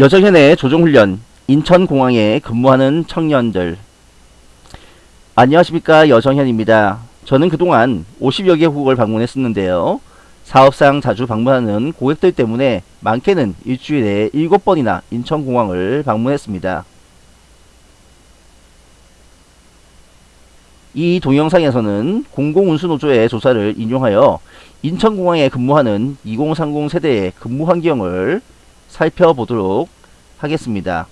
여정현의 조종훈련 인천공항에 근무하는 청년들 안녕하십니까 여정현입니다. 저는 그동안 50여 개 국을 방문했었는데요. 사업상 자주 방문하는 고객들 때문에 많게는 일주일에 7번이나 인천공항을 방문했습니다. 이 동영상에서는 공공운수노조의 조사를 인용하여 인천공항에 근무하는 2030 세대의 근무 환경을 살펴보도록 하겠습니다.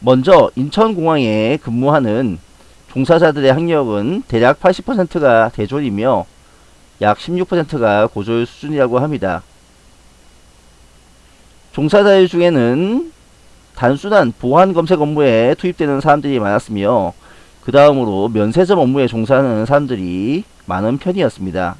먼저 인천공항에 근무하는 종사자들의 학력은 대략 80%가 대졸이며 약 16%가 고졸 수준이라고 합니다. 종사자들 중에는 단순한 보안 검색 업무에 투입되는 사람들이 많았으며 그 다음으로 면세점 업무에 종사하는 사람들이 많은 편이었습니다.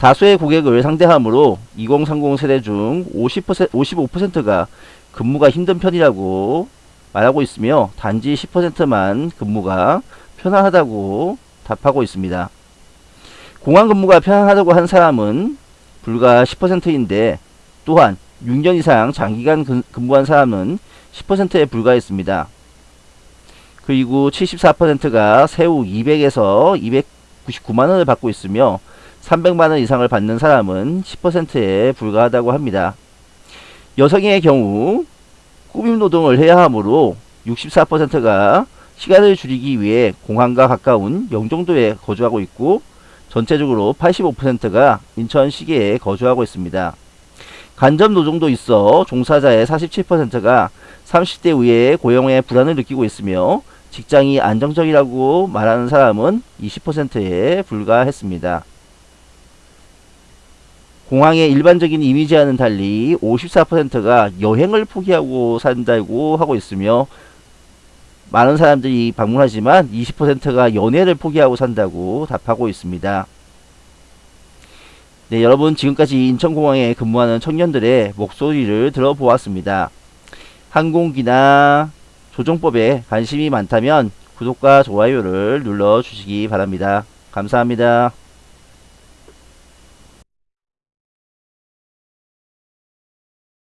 다수의 고객을 상대하므로 2030 세대 중 50%, 55%가 근무가 힘든 편이라고 말하고 있으며 단지 10%만 근무가 편안하다고 답하고 있습니다. 공항 근무가 편안하다고 한 사람은 불과 10%인데 또한 6년 이상 장기간 근무한 사람은 10%에 불과했습니다. 그리고 74%가 세후 200에서 299만원을 받고 있으며 300만원 이상을 받는 사람은 10%에 불과하다고 합니다. 여성의 경우 꾸밈 노동을 해야 하므로 64%가 시간을 줄이기 위해 공항과 가까운 영종도에 거주하고 있고 전체적으로 85%가 인천 시계에 거주하고 있습니다. 간접 노동도 있어 종사자의 47%가 30대 이후에 고용에 불안을 느끼고 있으며 직장이 안정적이라고 말하는 사람은 20%에 불과했습니다. 공항의 일반적인 이미지와는 달리 54%가 여행을 포기하고 산다고 하고 있으며 많은 사람들이 방문하지만 20%가 연애를 포기하고 산다고 답하고 있습니다. 네, 여러분 지금까지 인천공항에 근무하는 청년들의 목소리를 들어보았습니다. 항공기나 조종법에 관심이 많다면 구독과 좋아요를 눌러주시기 바랍니다. 감사합니다.